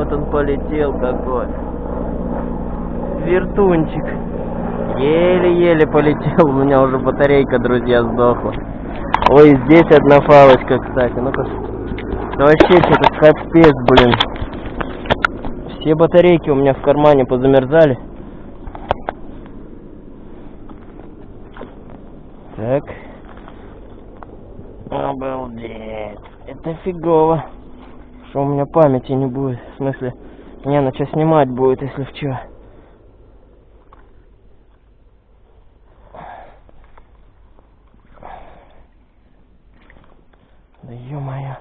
Вот он полетел какой. Вертунчик. Еле-еле полетел, у меня уже батарейка, друзья, сдохла. Ой, здесь одна фалочка, кстати. Ну-ка. Это вообще что-то капец, блин. Все батарейки у меня в кармане позамерзали. Так. Обалдеть. Это фигово. Что у меня памяти не будет. В смысле, не, на что снимать будет, если в чё. Да ё-моё.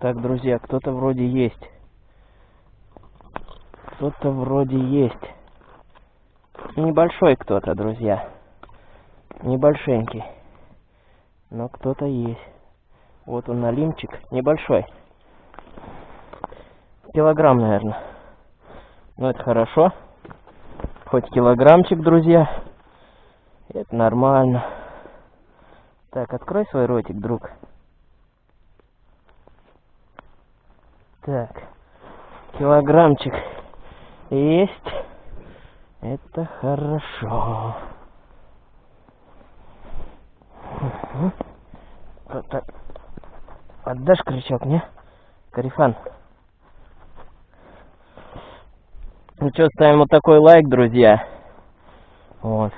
Так, друзья, кто-то вроде есть. Кто-то вроде есть. Небольшой кто-то, друзья. Небольшенький. Но кто-то есть. Вот он налимчик. Небольшой. Килограмм, наверное. Ну, это хорошо. Хоть килограммчик, друзья. Это нормально. Так, открой свой ротик, друг. Так, килограммчик есть. Это хорошо. Так. Отдашь крючок, не? Карифан. Ну что, ставим вот такой лайк, друзья. Вот.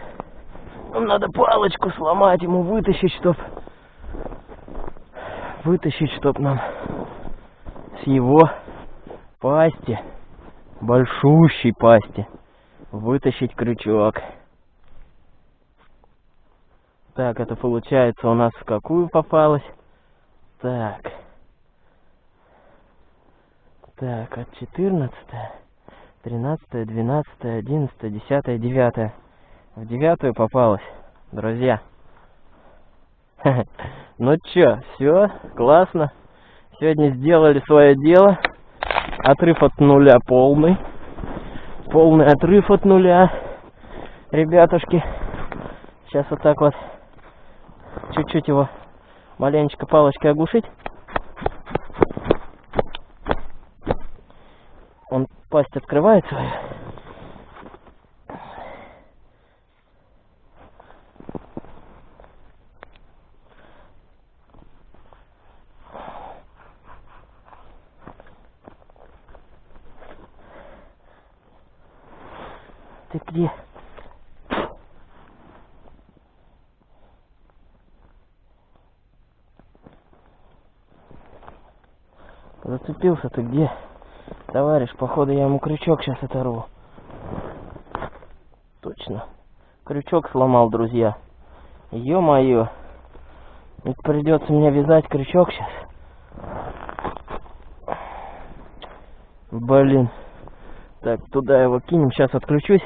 Нам надо палочку сломать, ему вытащить, чтоб... Вытащить, чтоб нам с его пасти, большущей пасти, вытащить крючок. Так, это получается у нас в какую попалось? Так. Так, от 14, 13, 12, 11, 10, 9. В девятую попалось, друзья. Ну чё, все, классно. Сегодня сделали свое дело. Отрыв от нуля полный. Полный отрыв от нуля. Ребятушки. Сейчас вот так вот. Чуть-чуть его маленечко палочкой оглушить. Он пасть открывает свою. Ты где? Зацепился ты где? Товарищ, походу я ему крючок сейчас оторву. Точно. Крючок сломал, друзья. Ё-моё. Придется мне вязать крючок сейчас. Блин. Так, туда его кинем. Сейчас отключусь.